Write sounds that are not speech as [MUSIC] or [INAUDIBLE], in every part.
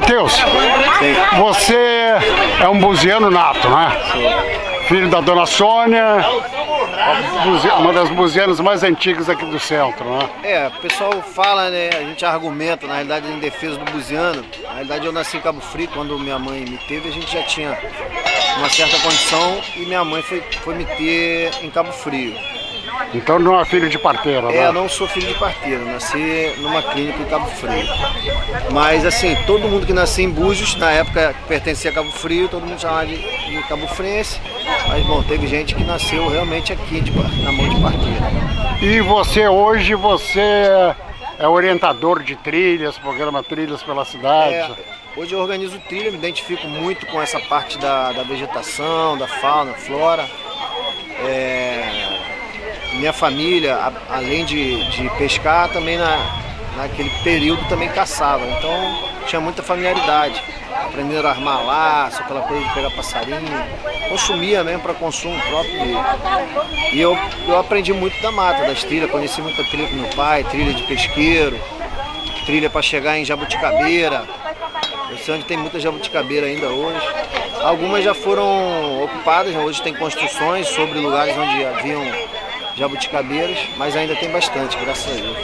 Matheus, você é um buziano nato, né? Filho da dona Sônia, uma das buzianas mais antigas aqui do centro, né? É, o pessoal fala, né? A gente argumenta, na realidade, em defesa do buziano. Na realidade, eu nasci em Cabo Frio, quando minha mãe me teve, a gente já tinha uma certa condição e minha mãe foi, foi me ter em Cabo Frio. Então não é filho de parteira, né? É, não sou filho de parteira, nasci numa clínica em Cabo Frio. Mas assim, todo mundo que nasceu em Búzios, na época pertencia a Cabo Frio, todo mundo chamava de, de Cabo Frense. Mas bom, teve gente que nasceu realmente aqui, de, na mão de parteira. E você hoje, você é orientador de trilhas, programa Trilhas pela Cidade? É, hoje eu organizo trilha, me identifico muito com essa parte da, da vegetação, da fauna, flora. É, minha família, além de, de pescar, também na, naquele período também caçava. Então tinha muita familiaridade. Aprenderam a armar laço, aquela coisa de pegar passarinho. Consumia mesmo para consumo próprio. E eu, eu aprendi muito da mata, das trilhas. Conheci muita trilha com meu pai, trilha de pesqueiro, trilha para chegar em Jabuticabeira. Eu sei onde tem muita jabuticabeira ainda hoje. Algumas já foram ocupadas, hoje tem construções sobre lugares onde haviam jabuticabeiras, mas ainda tem bastante, graças a Deus.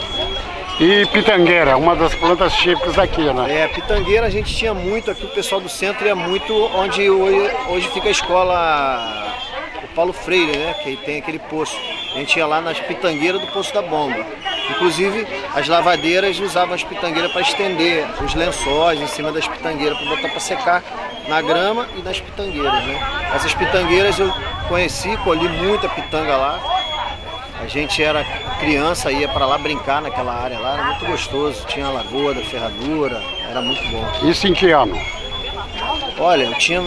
E pitangueira, uma das plantas típicas daqui, né? É, pitangueira a gente tinha muito aqui, o pessoal do centro ia muito onde hoje, hoje fica a escola o Paulo Freire, né? Que tem aquele poço. A gente ia lá nas pitangueiras do Poço da Bomba. Inclusive, as lavadeiras usavam as pitangueiras para estender os lençóis em cima das pitangueiras, para botar para secar na grama e nas pitangueiras, né? Essas pitangueiras eu conheci, colhi muita pitanga lá. A gente era criança, ia para lá brincar naquela área lá, era muito gostoso. Tinha a lagoa da ferradura, era muito bom. Isso em que ano? Olha, eu tinha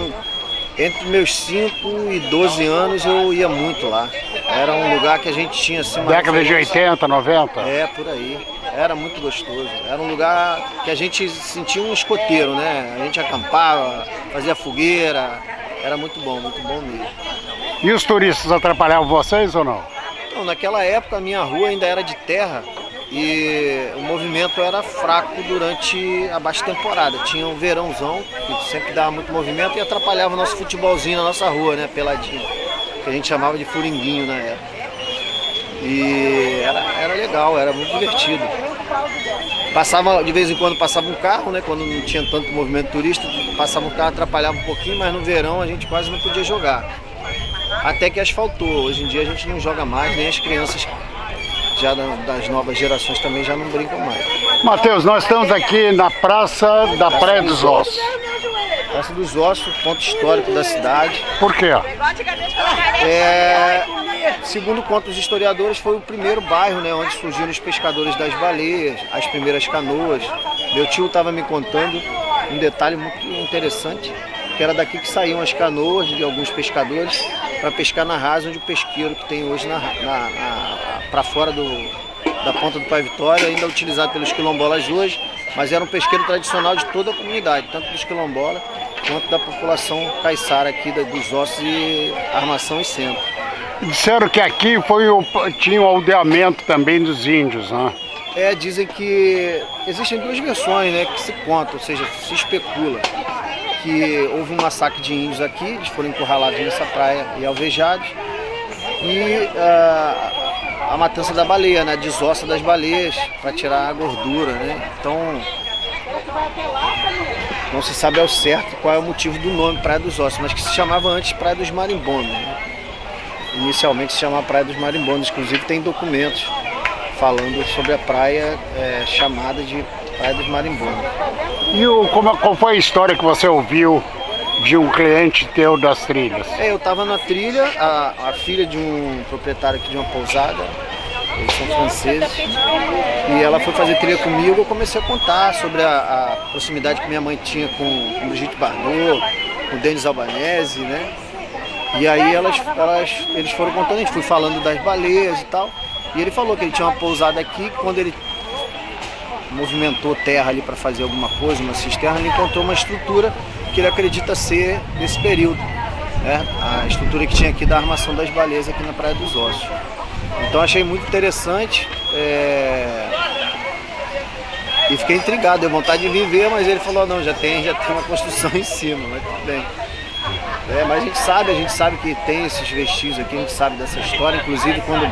entre meus 5 e 12 anos eu ia muito lá. Era um lugar que a gente tinha assim uma Década de 80, 90? É, por aí. Era muito gostoso. Era um lugar que a gente sentia um escoteiro, né? A gente acampava, fazia fogueira. Era muito bom, muito bom mesmo. E os turistas atrapalhavam vocês ou não? Não, naquela época a minha rua ainda era de terra e o movimento era fraco durante a baixa temporada. Tinha um verãozão, que sempre dava muito movimento e atrapalhava o nosso futebolzinho na nossa rua, né, peladinho, que a gente chamava de furinguinho na época. E era, era legal, era muito divertido. Passava, de vez em quando passava um carro, né? Quando não tinha tanto movimento turista, passava um carro, atrapalhava um pouquinho, mas no verão a gente quase não podia jogar até que asfaltou. Hoje em dia a gente não joga mais, nem as crianças já das novas gerações também já não brincam mais. Matheus, nós estamos aqui na Praça da Praça Praia dos Ossos. Praça dos Ossos, ponto histórico da cidade. Por quê? É, segundo contam os historiadores, foi o primeiro bairro né, onde surgiram os pescadores das baleias, as primeiras canoas. Meu tio estava me contando um detalhe muito interessante, que era daqui que saíam as canoas de alguns pescadores para pescar na rasa, onde o pesqueiro que tem hoje na, na, na para fora do, da ponta do Pai Vitória, ainda utilizado pelos quilombolas hoje, mas era um pesqueiro tradicional de toda a comunidade, tanto dos quilombolas quanto da população caiçara aqui dos ossos e armação e centro. Disseram que aqui foi o, tinha o aldeamento também dos índios, né? É, dizem que existem duas versões né, que se contam, ou seja, se especula que houve um massacre de índios aqui, eles foram encurralados nessa praia e alvejados, e uh, a matança da baleia, né, desossa das baleias para tirar a gordura, né? Então não se sabe ao certo qual é o motivo do nome Praia dos Ossos, mas que se chamava antes Praia dos Marimbondos. Né? Inicialmente se chamava Praia dos Marimbondos, inclusive tem documentos falando sobre a praia é, chamada de Praia dos Marimbondos. E o, como, qual foi a história que você ouviu de um cliente teu das trilhas? É, eu estava na trilha, a, a, filha de um proprietário aqui de uma pousada, eles são franceses, e ela foi fazer trilha comigo, eu comecei a contar sobre a, a proximidade que minha mãe tinha com, com Brigitte Bardot, com Denis Albanese, né? E aí elas, elas, eles foram contando, a gente foi falando das baleias e tal, e ele falou que ele tinha uma pousada aqui, quando ele movimentou terra ali para fazer alguma coisa, uma cisterna, ele encontrou uma estrutura que ele acredita ser desse período. Né? A estrutura que tinha aqui da armação das baleias aqui na Praia dos Ossos. Então achei muito interessante. É... E fiquei intrigado, deu vontade de viver, mas ele falou, não, já tem, já tem uma construção [LAUGHS] em cima, mas tudo bem. É, mas a gente sabe, a gente sabe que tem esses vestígios aqui, a gente sabe dessa história, inclusive quando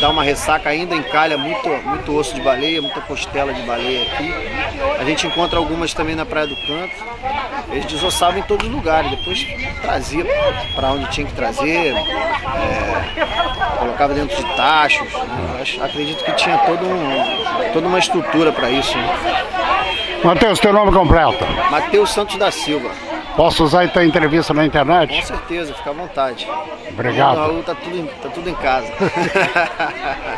dá uma ressaca ainda encalha muito, muito osso de baleia, muita costela de baleia aqui. A gente encontra algumas também na Praia do Canto. Eles desossavam em todos os lugares, depois trazia para onde tinha que trazer, é, colocava dentro de tachos. Né? acredito que tinha todo um, toda uma estrutura para isso. Né? Matheus, teu nome completo? Matheus Santos da Silva. Posso usar então a entrevista na internet? Com certeza, fica à vontade. Obrigado. Tá tudo, tá tudo em casa. [LAUGHS]